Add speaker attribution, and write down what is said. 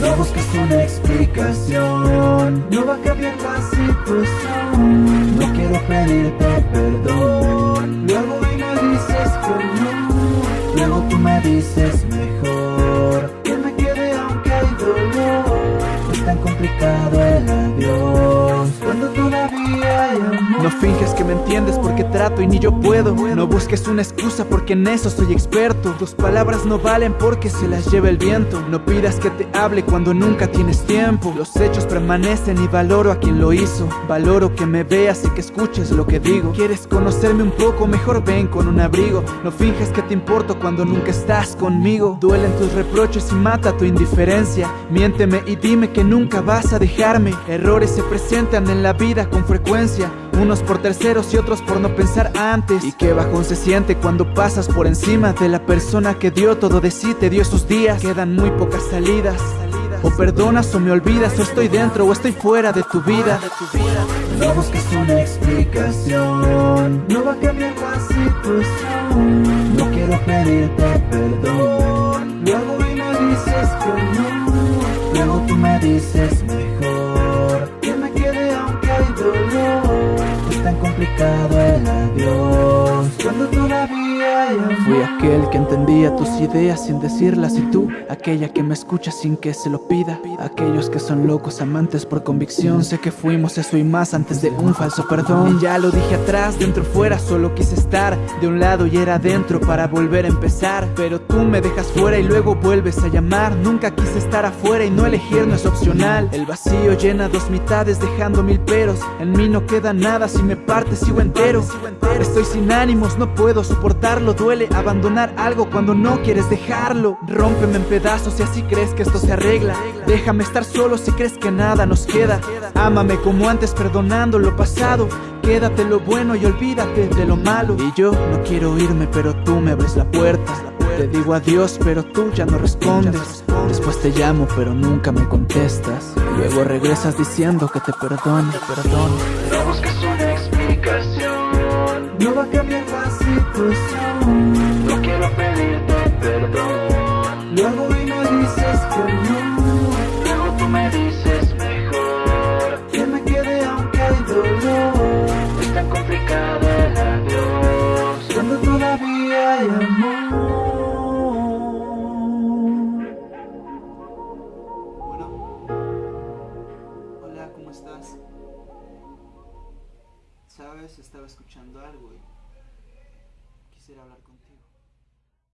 Speaker 1: No busques una explicación, no va a cambiar la situación. No quiero No
Speaker 2: finges que me entiendes porque trato y ni yo puedo. No busques una excusa porque en eso soy experto. Tus palabras no valen porque se las lleva el viento. No pidas que te hable cuando nunca tienes tiempo. Los hechos permanecen y valoro a quien lo hizo. Valoro que me veas y que escuches lo que digo. ¿Quieres conocerme un poco? Mejor ven con un abrigo. No finges que te importo cuando nunca estás conmigo. Duelen tus reproches y mata tu indiferencia. Miénteme y dime que nunca vas a dejarme. Errores se presentan en la vida con frecuencia unos por terceros y otros por no pensar antes. Y qué bajón se siente cuando pasas por encima De la persona que dio todo de sí, te dio sus días. Quedan muy pocas salidas. O perdonas o me olvidas O estoy dentro o estoy fuera de tu vida.
Speaker 1: No busques una explicación, no va a cambiar la situación. No quiero pedirte perdón, luego y me dices que no. Luego tú me dices mejor complicado el
Speaker 2: Fui aquel que entendía tus ideas sin decirlas y tú, aquella que me escucha sin que se lo pida. Aquellos que son locos amantes por convicción, sé que fuimos eso y más antes de un falso perdón. Ya lo dije atrás, dentro fuera, solo quise estar de un lado y era dentro para volver a empezar. Pero tú me dejas fuera y luego vuelves a llamar. Nunca quise estar afuera y no elegir no es opcional. El vacío llena dos mitades dejando mil peros. En mí no queda nada si me partes sigo entero. Estoy sin ánimos, no puedo soportarlo. Duele abandonar algo cuando no quieres dejarlo. Rómpeme en pedazos si así crees que esto se arregla. Déjame estar solo si crees que nada nos queda. Ámame como antes, perdonando lo pasado. Quédate lo bueno y olvídate de lo malo. Y yo no quiero irme, pero tú me abres la puerta. Te digo adiós, pero tú ya no respondes. Después te llamo, pero nunca me contestas. Luego regresas diciendo que te perdono, perdón.
Speaker 1: No busques una explicación, no va a cambiar la situación.
Speaker 2: Estaba escuchando algo y quisiera hablar contigo.